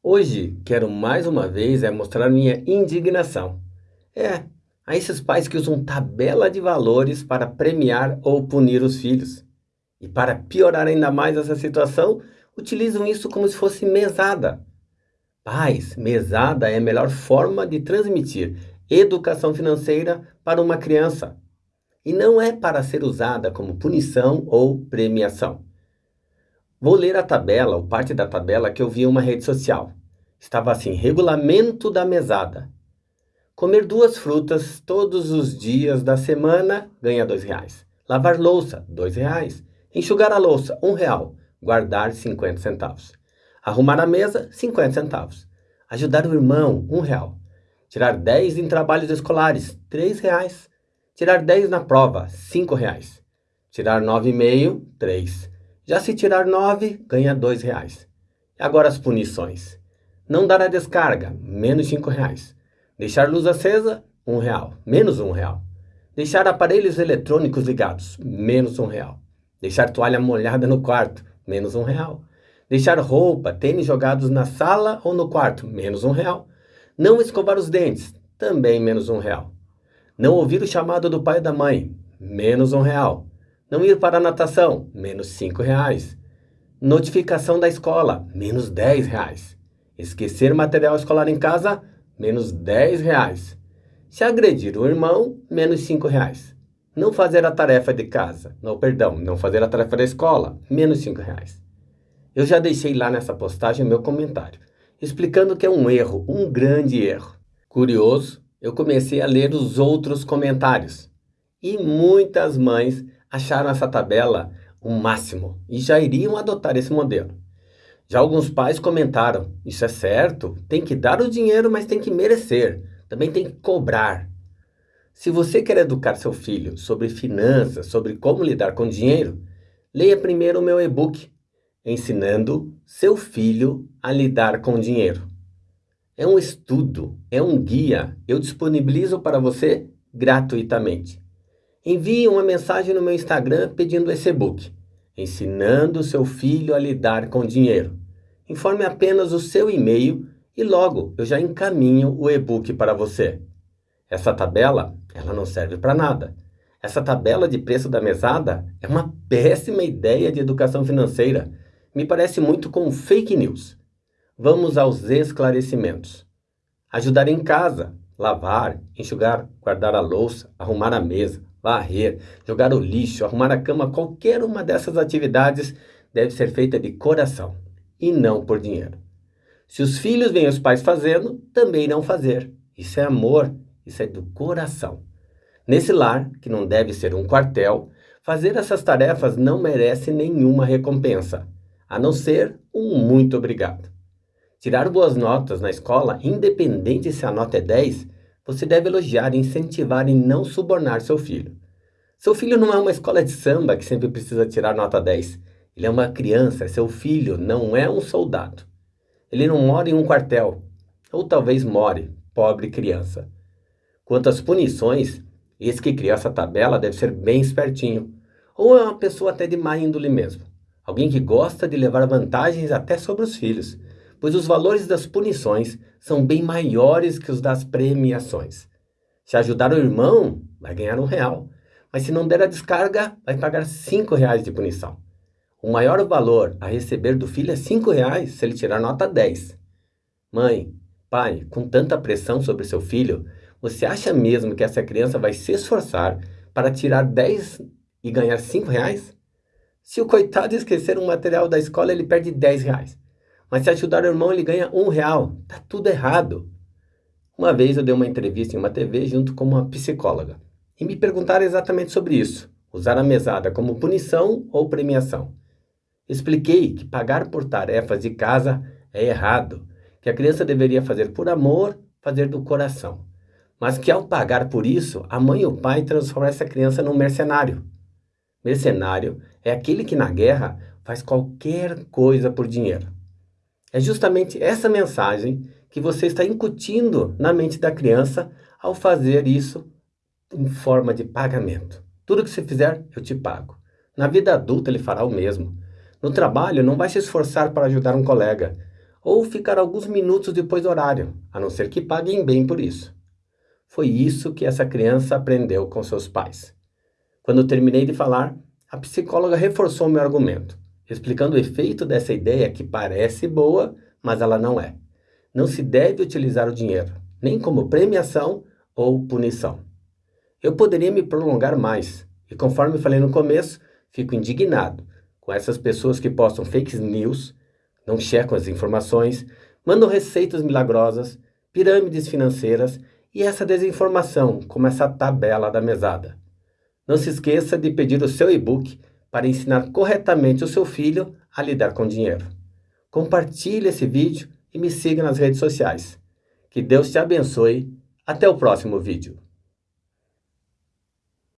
Hoje quero mais uma vez é mostrar minha indignação. É, a esses pais que usam tabela de valores para premiar ou punir os filhos. E para piorar ainda mais essa situação, utilizam isso como se fosse mesada. Pais, mesada é a melhor forma de transmitir educação financeira para uma criança. E não é para ser usada como punição ou premiação. Vou ler a tabela, ou parte da tabela que eu vi em uma rede social. Estava assim, regulamento da mesada. Comer duas frutas todos os dias da semana ganha dois reais. Lavar louça, dois reais. Enxugar a louça, um real. Guardar 50 centavos. Arrumar a mesa, 50 centavos. Ajudar o irmão, um real. Tirar 10 em trabalhos escolares, três reais. Tirar 10 na prova, cinco reais. Tirar 9,5, três. Já se tirar 9, ganha reais. E agora as punições. Não dar a descarga, menos cinco reais. Deixar luz acesa, um real, menos um real. Deixar aparelhos eletrônicos ligados, menos um real. Deixar toalha molhada no quarto, menos um real. Deixar roupa, tênis jogados na sala ou no quarto, menos um real. Não escovar os dentes, também menos um real. Não ouvir o chamado do pai e da mãe, menos um real. Não ir para a natação, menos cinco reais. Notificação da escola, menos dez reais. Esquecer material escolar em casa, menos 10 reais. Se agredir o irmão, menos 5 reais. Não fazer a tarefa de casa, não, perdão, não fazer a tarefa da escola, menos 5 reais. Eu já deixei lá nessa postagem meu comentário, explicando que é um erro, um grande erro. Curioso, eu comecei a ler os outros comentários. E muitas mães acharam essa tabela o máximo e já iriam adotar esse modelo. Já alguns pais comentaram: Isso é certo, tem que dar o dinheiro, mas tem que merecer, também tem que cobrar. Se você quer educar seu filho sobre finanças, sobre como lidar com dinheiro, leia primeiro o meu e-book Ensinando seu filho a lidar com dinheiro. É um estudo, é um guia, eu disponibilizo para você gratuitamente. Envie uma mensagem no meu Instagram pedindo esse e-book ensinando seu filho a lidar com dinheiro. Informe apenas o seu e-mail e logo eu já encaminho o e-book para você. Essa tabela, ela não serve para nada. Essa tabela de preço da mesada é uma péssima ideia de educação financeira. Me parece muito com fake news. Vamos aos esclarecimentos. Ajudar em casa, lavar, enxugar, guardar a louça, arrumar a mesa, varrer, jogar o lixo, arrumar a cama, qualquer uma dessas atividades deve ser feita de coração e não por dinheiro. Se os filhos veem os pais fazendo, também irão fazer. Isso é amor, isso é do coração. Nesse lar, que não deve ser um quartel, fazer essas tarefas não merece nenhuma recompensa, a não ser um muito obrigado. Tirar boas notas na escola, independente se a nota é 10, você deve elogiar, incentivar e não subornar seu filho. Seu filho não é uma escola de samba que sempre precisa tirar nota 10. Ele é uma criança, seu filho, não é um soldado. Ele não mora em um quartel. Ou talvez more, pobre criança. Quanto às punições, esse que criou essa tabela deve ser bem espertinho. Ou é uma pessoa até de má índole mesmo. Alguém que gosta de levar vantagens até sobre os filhos pois os valores das punições são bem maiores que os das premiações. Se ajudar o irmão, vai ganhar um real, mas se não der a descarga, vai pagar cinco reais de punição. O maior valor a receber do filho é cinco reais se ele tirar nota 10. Mãe, pai, com tanta pressão sobre seu filho, você acha mesmo que essa criança vai se esforçar para tirar 10 e ganhar 5 reais? Se o coitado esquecer um material da escola, ele perde 10 reais. Mas se ajudar o irmão, ele ganha um real. Tá tudo errado. Uma vez eu dei uma entrevista em uma TV junto com uma psicóloga. E me perguntaram exatamente sobre isso. Usar a mesada como punição ou premiação. Expliquei que pagar por tarefas de casa é errado. Que a criança deveria fazer por amor, fazer do coração. Mas que ao pagar por isso, a mãe e o pai transformam essa criança num mercenário. Mercenário é aquele que na guerra faz qualquer coisa por dinheiro. É justamente essa mensagem que você está incutindo na mente da criança ao fazer isso em forma de pagamento. Tudo que você fizer, eu te pago. Na vida adulta, ele fará o mesmo. No trabalho, não vai se esforçar para ajudar um colega. ou ficar alguns minutos depois do horário, a não ser que paguem bem por isso. Foi isso que essa criança aprendeu com seus pais. Quando terminei de falar, a psicóloga reforçou meu argumento, explicando o efeito dessa ideia que parece boa, mas ela não é. Não se deve utilizar o dinheiro, nem como premiação ou punição. Eu poderia me prolongar mais, e conforme falei no começo, fico indignado com essas pessoas que postam fake news, não checam as informações, mandam receitas milagrosas, pirâmides financeiras e essa desinformação, como essa tabela da mesada. Não se esqueça de pedir o seu e-book para ensinar corretamente o seu filho a lidar com dinheiro. Compartilhe esse vídeo e me siga nas redes sociais. Que Deus te abençoe. Até o próximo vídeo.